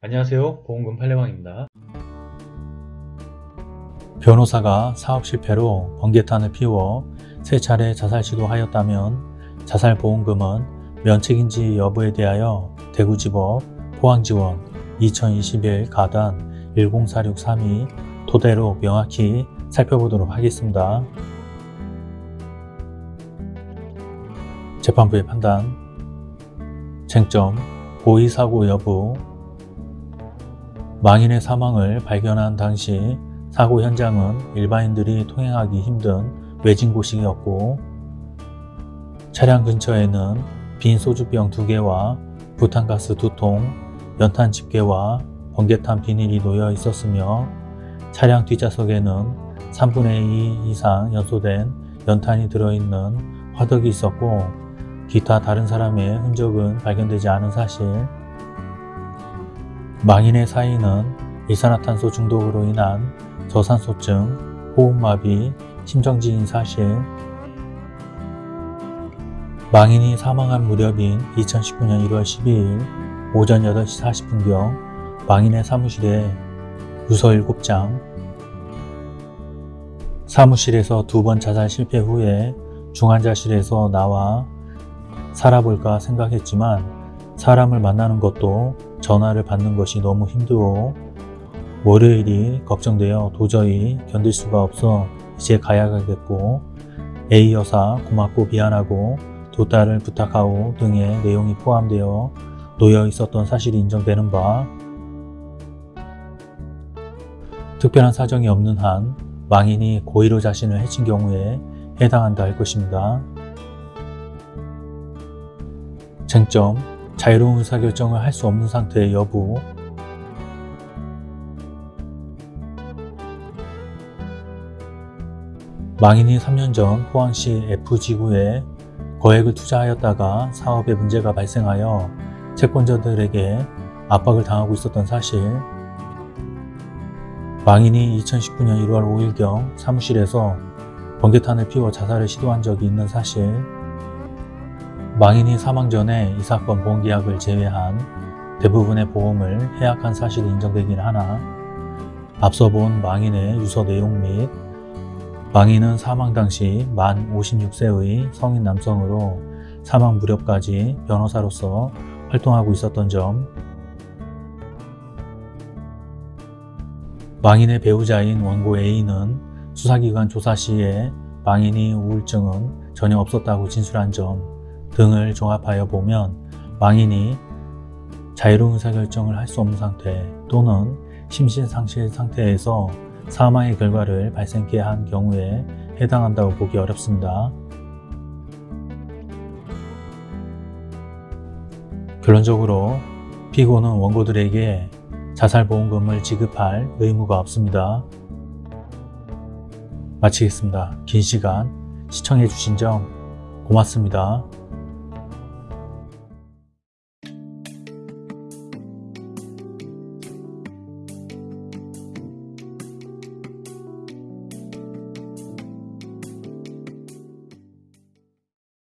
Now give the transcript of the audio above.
안녕하세요. 보험금 팔례방입니다. 변호사가 사업 실패로 번개탄을 피워 세 차례 자살 시도하였다면 자살보험금은 면책인지 여부에 대하여 대구지법 포항지원 2021 가단 104632 토대로 명확히 살펴보도록 하겠습니다. 재판부의 판단. 쟁점 고의사고 여부 망인의 사망을 발견한 당시 사고 현장은 일반인들이 통행하기 힘든 외진 곳이었고 차량 근처에는 빈 소주병 2개와 부탄가스 2통, 연탄 집게와 번개탄 비닐이 놓여 있었으며 차량 뒷좌석에는 3분의 2 이상 연소된 연탄이 들어있는 화덕이 있었고 기타 다른 사람의 흔적은 발견되지 않은 사실 망인의 사인은 일산화탄소 중독으로 인한 저산소증, 호흡마비, 심정지인 사실 망인이 사망한 무렵인 2019년 1월 12일 오전 8시 40분경 망인의 사무실에 유서 7장. 사무실에서 두 번 자살 실패 후에 중환자실에서 나와 살아볼까 생각했지만 사람을 만나는 것도 전화를 받는 것이 너무 힘들고 월요일이 걱정되어 도저히 견딜 수가 없어 이제 가야겠고 A 여사 고맙고 미안하고 두 딸을 부탁하오 등의 내용이 포함되어 놓여 있었던 사실이 인정되는 바 특별한 사정이 없는 한 망인이 고의로 자신을 해친 경우에 해당한다 할 것입니다. 쟁점 자유로운 의사결정을 할 수 없는 상태의 여부. 망인이 3년 전 포항시 F지구에 거액을 투자하였다가 사업에 문제가 발생하여 채권자들에게 압박을 당하고 있었던 사실. 망인이 2019년 1월 5일경 사무실에서 번개탄을 피워 자살을 시도한 적이 있는 사실 망인이 사망 전에 이 사건 보험계약을 제외한 대부분의 보험을 해약한 사실이 인정되긴 하나 앞서 본 망인의 유서 내용 및 망인은 사망 당시 만 56세의 성인 남성으로 사망 무렵까지 변호사로서 활동하고 있었던 점. 망인의 배우자인 원고 A는 수사기관 조사 시에 망인이 우울증은 전혀 없었다고 진술한 점 등을 종합하여 보면 망인이 자유로운 의사결정을 할 수 없는 상태 또는 심신상실 상태에서 사망의 결과를 발생케 한 경우에 해당한다고 보기 어렵습니다. 결론적으로 피고는 원고들에게 자살보험금을 지급할 의무가 없습니다. 마치겠습니다. 긴 시간 시청해주신 점 고맙습니다.